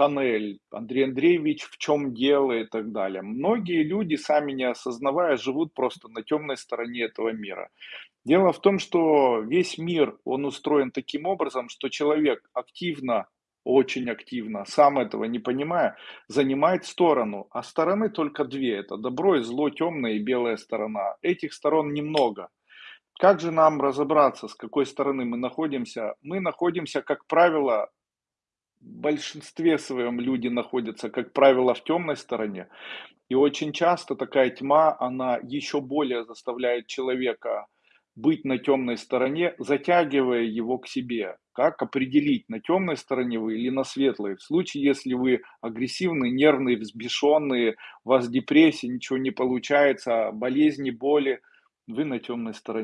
тоннель, Андрей Андреевич, в чем дело и так далее. Многие люди, сами не осознавая, живут просто на темной стороне этого мира. Дело в том, что весь мир, он устроен таким образом, что человек активно, очень активно, сам этого не понимая, занимает сторону. А стороны только две. Это добро и зло, темная и белая сторона. Этих сторон немного. Как же нам разобраться, с какой стороны мы находимся? Мы находимся, как правило, большинстве своем люди находятся, как правило, в темной стороне. И очень часто такая тьма, она еще более заставляет человека быть на темной стороне, затягивая его к себе. Как определить, на темной стороне вы или на светлой? В случае, если вы агрессивный, нервный, взбешенный, у вас депрессия, ничего не получается, болезни, боли, вы на темной стороне.